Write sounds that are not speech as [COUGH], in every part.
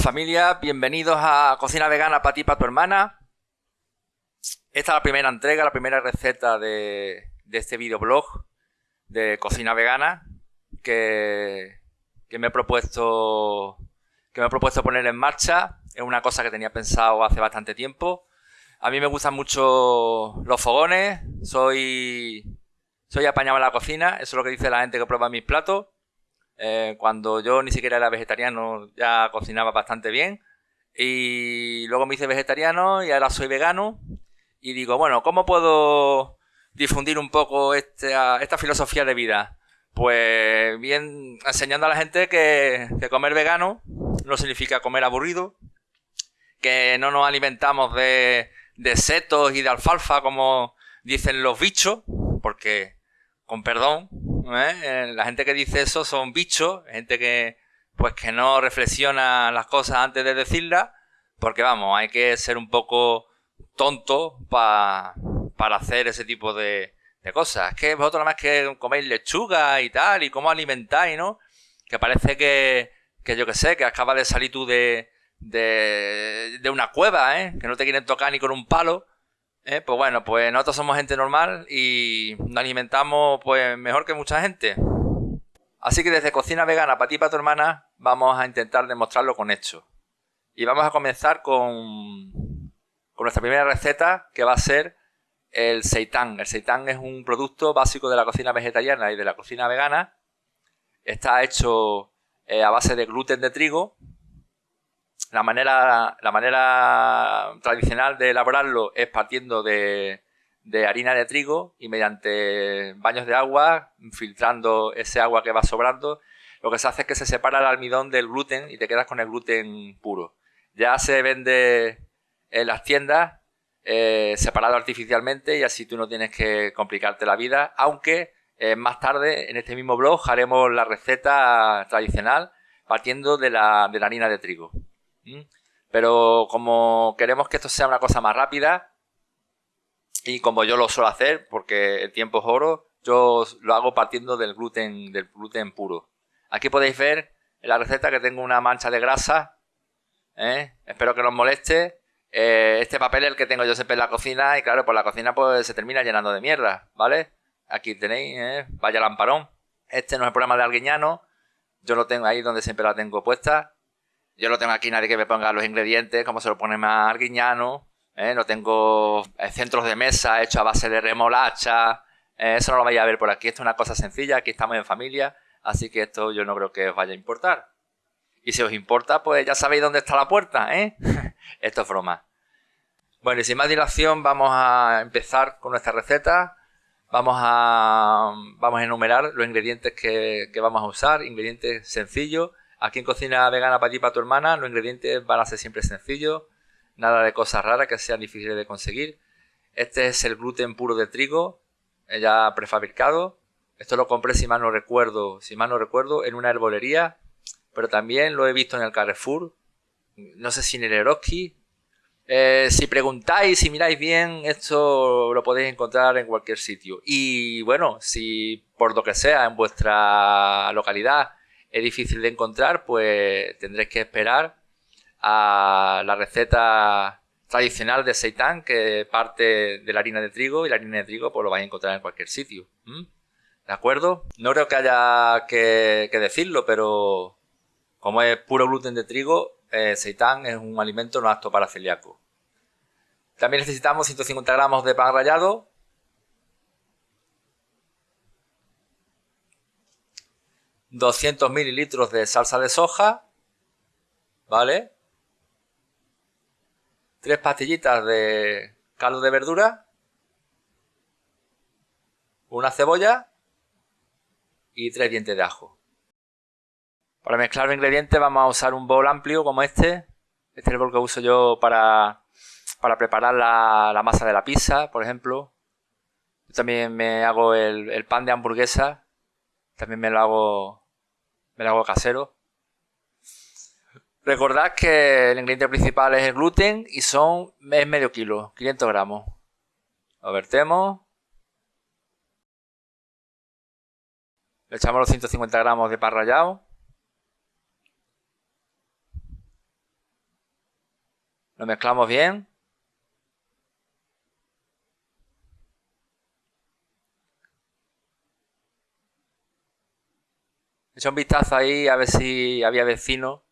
familia, bienvenidos a Cocina Vegana para ti, para tu hermana. Esta es la primera entrega, la primera receta de, este videoblog de cocina vegana que, me he propuesto que me he propuesto poner en marcha. Es una cosa que tenía pensado hace bastante tiempo. A mí me gustan mucho los fogones, soy, soy apañado en la cocina, eso es lo que dice la gente que prueba mis platos. Eh, cuando yo ni siquiera era vegetariano ya cocinaba bastante bien. Y luego me hice vegetariano y ahora soy vegano. Y digo, bueno, ¿cómo puedo difundir un poco esta, esta filosofía de vida? Pues bien, enseñando a la gente que, comer vegano no significa comer aburrido, que no nos alimentamos de setos y de alfalfa como dicen los bichos, porque, con perdón, ¿eh? Eh, la gente que dice eso son bichos, gente que pues que no reflexiona las cosas antes de decirlas, porque vamos, hay que ser un poco tonto para hacer ese tipo de, cosas. Es que vosotros nada más que coméis lechuga y tal, y cómo alimentáis, ¿no? Que parece que, que yo que sé, que acabas de salir tú de, de, de una cueva, ¿eh? Que no te quieren tocar ni con un palo. Eh, pues bueno, pues nosotros somos gente normal y nos alimentamos pues mejor que mucha gente. Así que desde Cocina Vegana para ti y para tu hermana vamos a intentar demostrarlo con hechos. Y vamos a comenzar con, con nuestra primera receta que va a ser el seitán. El seitán es un producto básico de la cocina vegetariana y de la cocina vegana. Está hecho eh, a base de gluten de trigo la manera, la manera tradicional de elaborarlo es partiendo de, harina de trigo y mediante baños de agua, filtrando ese agua que va sobrando, lo que se hace es que se separa el almidón del gluten y te quedas con el gluten puro. Ya se vende en las tiendas eh, separado artificialmente y así tú no tienes que complicarte la vida, aunque eh, más tarde en este mismo blog haremos la receta tradicional partiendo de la harina de trigo. Pero como queremos que esto sea una cosa más rápida, y como yo lo suelo hacer, porque el tiempo es oro, yo lo hago partiendo del gluten, del gluten puro. Aquí podéis ver en la receta que tengo una mancha de grasa. ¿eh? Espero que no os moleste. Eh, este papel es el que tengo yo siempre en la cocina y claro, por la cocina pues se termina llenando de mierda, ¿vale? Aquí tenéis, ¿eh? vaya lamparón. Este no es el programa de Alguiñano. Yo lo tengo ahí donde siempre la tengo puesta. Yo no tengo aquí nadie que me ponga los ingredientes, como se lo pone más arguiñano. ¿eh? No tengo eh, centros de mesa hechos a base de remolacha. ¿eh? eso no lo vais a ver por aquí. Esto es una cosa sencilla. Aquí estamos en familia. Así que esto yo no creo que os vaya a importar. Y si os importa, pues ya sabéis dónde está la puerta, ¿eh? [LAUGHS] esto es broma. Bueno, y sin más dilación, vamos a empezar con nuestra receta. Vamos a, vamos a enumerar los ingredientes que, que vamos a usar. Ingredientes sencillos Aquí en Cocina Vegana para ti y para tu hermana, los ingredientes van a ser siempre sencillos, nada de cosas raras que sean difíciles de conseguir. Este es el gluten puro de trigo, eh, ya prefabricado. Esto lo compré, si mal no recuerdo, si mal no recuerdo, en una herbolería, pero también lo he visto en el Carrefour, no sé si en el Eroski. Eh, si preguntáis, si miráis bien, esto lo podéis encontrar en cualquier sitio. Y bueno, si por lo que sea en vuestra localidad es difícil de encontrar, pues tendréis que esperar a la receta tradicional de seitán que parte de la harina de trigo y la harina de trigo pues lo vais a encontrar en cualquier sitio. ¿De acuerdo? No creo que haya que, decirlo, pero como es puro gluten de trigo, eh, seitán es un alimento no apto para celíaco. También necesitamos 150 gramos de pan rallado, 200 mililitros de salsa de soja, ¿vale? Tres pastillitas de caldo de verdura, una cebolla y tres dientes de ajo. Para mezclar los ingredientes vamos a usar un bol amplio como este. Este es el bol que uso yo para, para preparar la, masa de la pizza, por ejemplo. Yo también me hago el, el pan de hamburguesa. También me lo hago me lo hago casero. Recordad que el ingrediente principal es el gluten y son es medio kilo, 500 gramos. Lo vertemos. Le echamos los 150 gramos de pan rallado. Lo mezclamos bien. Echa un vistazo ahí a ver si había vecinos.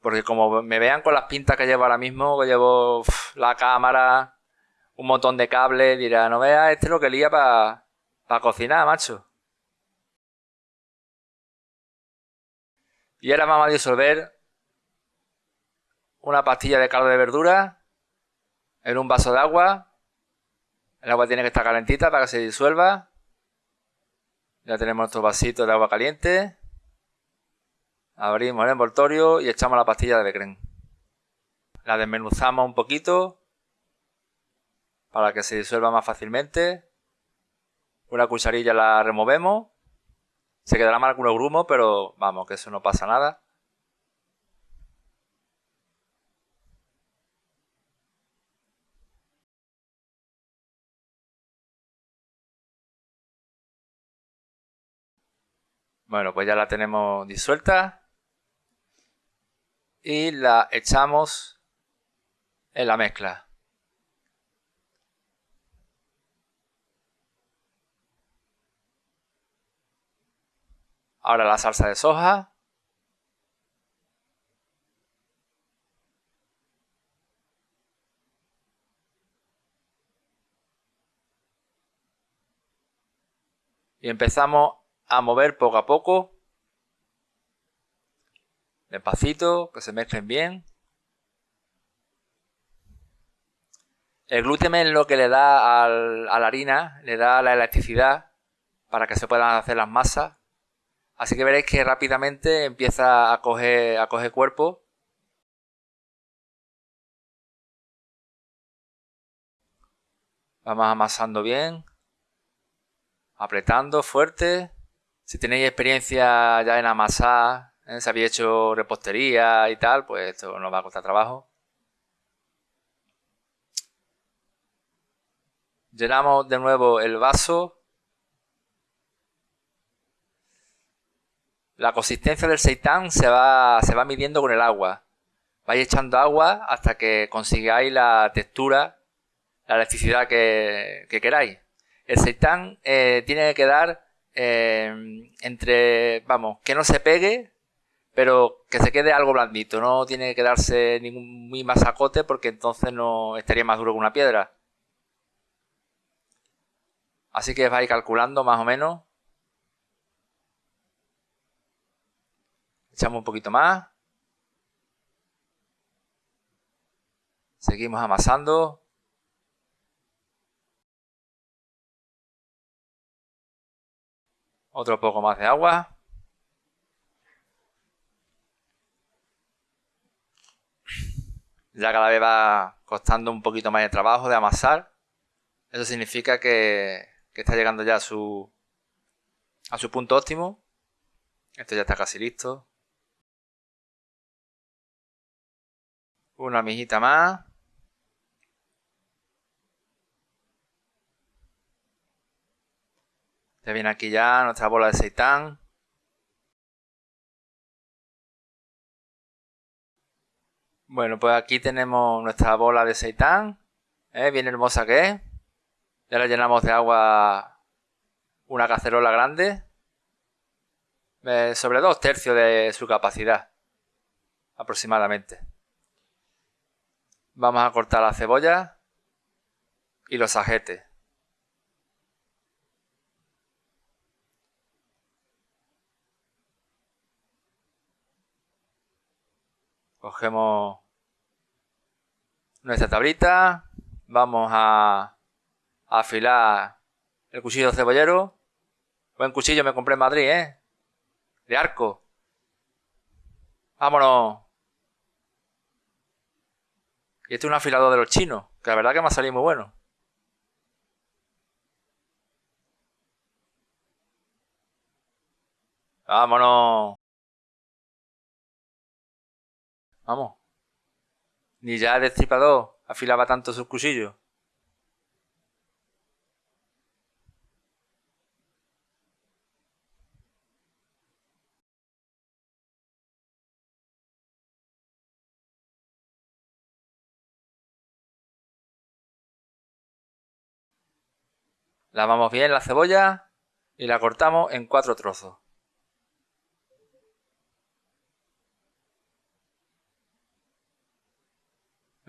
Porque como me vean con las pintas que llevo ahora mismo, que llevo la cámara, un montón de cables, dirá, no veas este lo que lía para cocinar, macho. Y ahora vamos a disolver una pastilla de caldo de verdura en un vaso de agua. El agua tiene que estar calentita para que se disuelva. Ya tenemos nuestro vasito de agua caliente. Abrimos el envoltorio y echamos la pastilla de Becren. La desmenuzamos un poquito para que se disuelva más fácilmente. Una cucharilla la removemos. Se quedará mal algunos grumos, pero vamos, que eso no pasa nada. Bueno, pues ya la tenemos disuelta. Y la echamos en la mezcla. Ahora la salsa de soja. Y empezamos a mover poco a poco. Despacito, que se mezclen bien. El gluten es lo que le da a la harina, le da la elasticidad para que se puedan hacer las masas. Así que veréis que rápidamente empieza a a coger cuerpo. Vamos amasando bien. Apretando fuerte. Si tenéis experiencia ya en amasar, ¿eh? si habéis hecho repostería y tal, pues esto no va a costar trabajo. Llenamos de nuevo el vaso. La consistencia del seitán se va, se va midiendo con el agua. Vais echando agua hasta que consigáis la textura, la elasticidad que, queráis. El seitán eh, tiene que quedar Em, entre, vamos, que no se pegue, pero que se quede algo blandito. No tiene que quedarse ningún muy masacote porque entonces no estaría más duro que una piedra. Así que vais calculando más o menos. Echamos un poquito más. Seguimos amasando. Otro poco más de agua. Ya cada vez va costando un poquito más de trabajo de amasar. Eso significa que, que está llegando ya a su, a su punto óptimo. Esto ya está casi listo. Una mijita más. Ya viene aquí ya nuestra bola de seitán. Bueno, pues aquí tenemos nuestra bola de seitán. ¿eh? Bien hermosa que es. Ya la llenamos de agua una cacerola grande. Eh, sobre dos tercios de su capacidad. Aproximadamente. Vamos a cortar la cebolla y los ajetes. Cogemos nuestra tablita. Vamos a, afilar el cuchillo cebollero. Buen cuchillo me compré en Madrid, ¿eh? De arco. Vámonos. Y este es un afilador de los chinos, que la verdad que me ha salido muy bueno. Vámonos. Vamos. Ni ya el destripador afilaba tanto sus cuchillos. Lavamos bien la cebolla y la cortamos en cuatro trozos.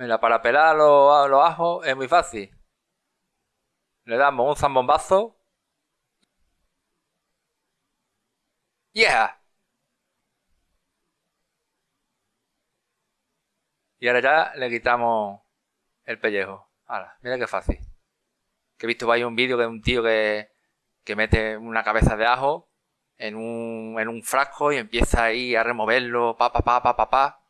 Mira, para pelar los, los ajos es muy fácil. Le damos un zambombazo. ¡Yeah! Y ahora ya le quitamos el pellejo. Ahora, mira qué fácil. Que he visto ahí un vídeo de un tío que, que mete una cabeza de ajo en un, en un frasco y empieza ahí a removerlo, pa, pa, pa, pa, pa, pa.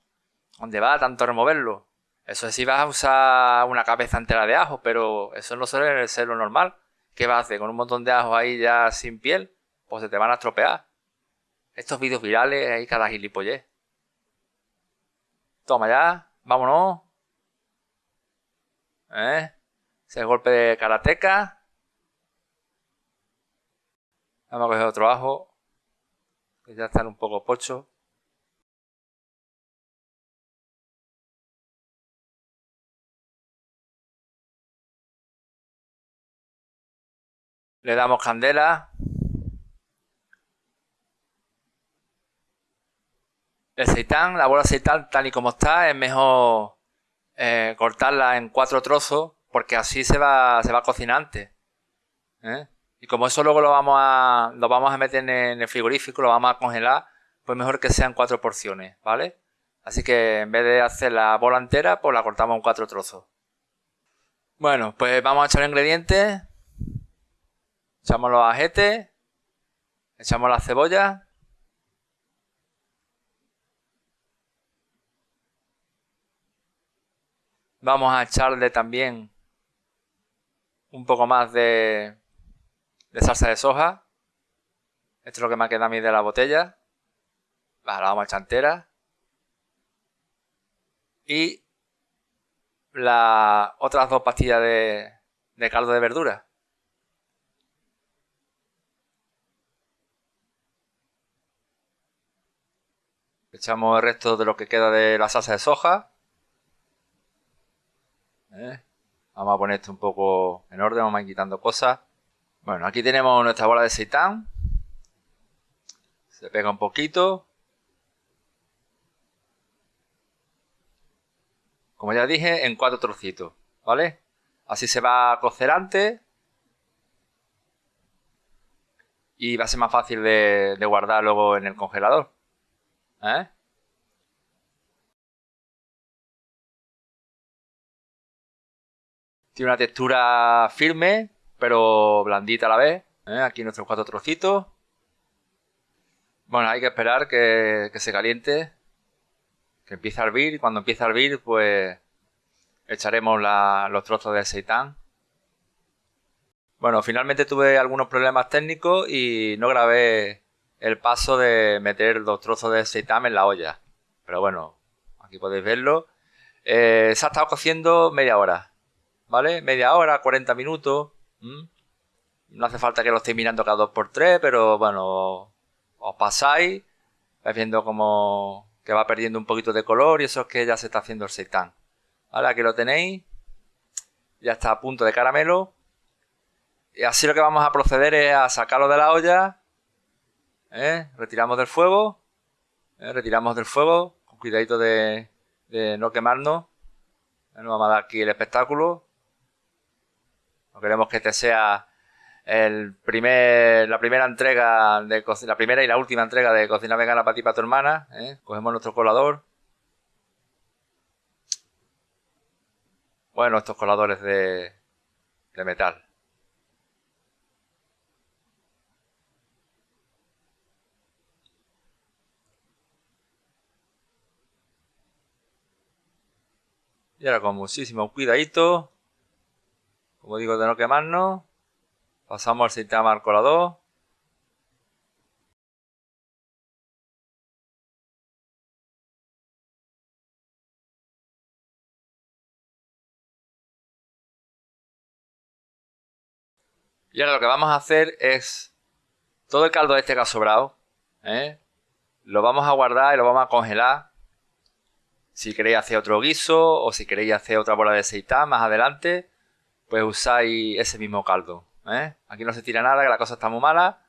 ¿Dónde va tanto removerlo? Eso es si vas a usar una cabeza entera de ajo, pero eso no suele ser lo normal. ¿Qué vas a hacer? Con un montón de ajo ahí ya sin piel, pues se te van a estropear. Estos vídeos virales, ahí cada gilipollez. Toma ya, vámonos. ¿Eh? Ese golpe de karateca. Vamos a coger otro ajo. Que ya están un poco pocho. Le damos candela. El seitán, la bola de seitán tal y como está, es mejor eh, cortarla en cuatro trozos porque así se va, se va antes. ¿eh? Y como eso luego lo vamos a, lo vamos a meter en el frigorífico, lo vamos a congelar, pues mejor que sean cuatro porciones, ¿vale? Así que en vez de hacer la bola entera, pues la cortamos en cuatro trozos. Bueno, pues vamos a echar los ingredientes. Echamos los ajetes. Echamos la cebolla. Vamos a echarle también un poco más de, salsa de soja. Esto es lo que me queda a mí de la botella. la vamos a echar entera. Y las otras dos pastillas de, de caldo de verdura. Echamos el resto de lo que queda de la salsa de soja. ¿Eh? Vamos a poner esto un poco en orden, vamos a ir quitando cosas. Bueno, aquí tenemos nuestra bola de seitán. Se pega un poquito. Como ya dije, en cuatro trocitos, ¿vale? Así se va a cocer antes. Y va a ser más fácil de, de guardar luego en el congelador. ¿Eh? Tiene una textura firme, pero blandita a la vez. ¿eh? Aquí nuestros cuatro trocitos. Bueno, hay que esperar que, se caliente, que empiece a hervir. Cuando empiece a hervir, pues echaremos los trozos de seitán. Bueno, finalmente tuve algunos problemas técnicos y no grabé el paso de meter los trozos de seitan en la olla. Pero bueno, aquí podéis verlo. Eh, se ha estado cociendo media hora, ¿vale? Media hora, 40 minutos. No hace falta que lo estéis mirando cada 2x3, pero bueno, os pasáis, vais viendo como que va perdiendo un poquito de color y eso es que ya se está haciendo el seitán. ¿Vale? Aquí lo tenéis. Ya está a punto de caramelo. Y así lo que vamos a proceder es a sacarlo de la olla ¿eh? retiramos del fuego, ¿eh? retiramos del fuego, con cuidadito de, no quemarnos. Nos vamos a dar aquí el espectáculo. No queremos que este sea el primer, la primera entrega de la primera y la última entrega de cocina vegana para ti para tu hermana. ¿eh? Cogemos nuestro colador. Bueno, estos coladores de, de metal. Y ahora con muchísimo cuidadito, como digo, de no quemarnos, pasamos al sistema al colador. Y ahora lo que vamos a hacer es todo el caldo este que ha sobrado, ¿eh? lo vamos a guardar y lo vamos a congelar si queréis hacer otro guiso o si queréis hacer otra bola de seitán más adelante, pues usáis ese mismo caldo. ¿eh? Aquí no se tira nada, que la cosa está muy mala.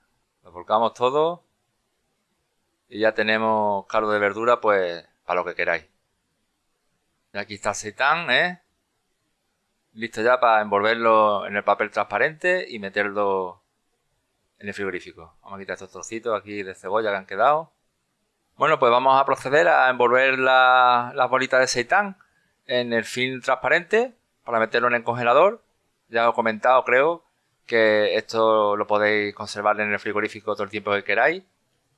Lo volcamos todo. Y ya tenemos caldo de verdura, pues, para lo que queráis. Y aquí está el ¿eh? Listo ya para envolverlo en el papel transparente y meterlo en el frigorífico. Vamos a quitar estos trocitos aquí de cebolla que han quedado. Bueno, pues vamos a proceder a envolver las bolitas de seitán en el film transparente para meterlo en el congelador. Ya os he comentado, creo, que esto lo podéis conservar en el frigorífico todo el tiempo que queráis.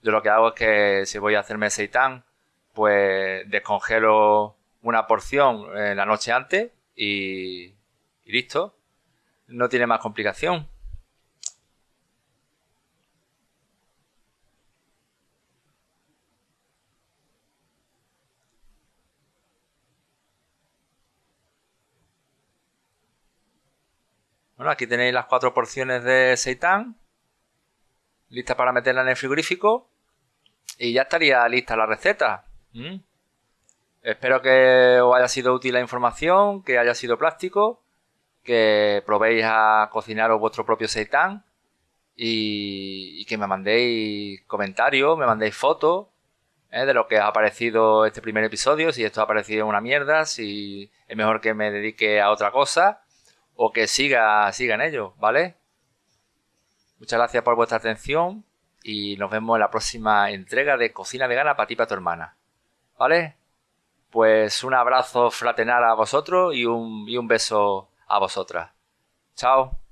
Yo lo que hago es que si voy a hacerme seitán, pues descongelo una porción la noche antes y listo. No tiene más complicación. Bueno, aquí tenéis las cuatro porciones de seitán. Lista para meterla en el frigorífico. Y ya estaría lista la receta. ¿Mm? Espero que os haya sido útil la información, que haya sido plástico, que probéis a cocinaros vuestro propio seitán y, que me mandéis comentarios, me mandéis fotos ¿eh? de lo que ha parecido este primer episodio, si esto ha parecido una mierda, si es mejor que me dedique a otra cosa o que siga, siga en ello, ¿vale? Muchas gracias por vuestra atención y nos vemos en la próxima entrega de Cocina Vegana para ti y para tu hermana. ¿Vale? Pues un abrazo fraternal a vosotros y un, y un beso a vosotras. Chao.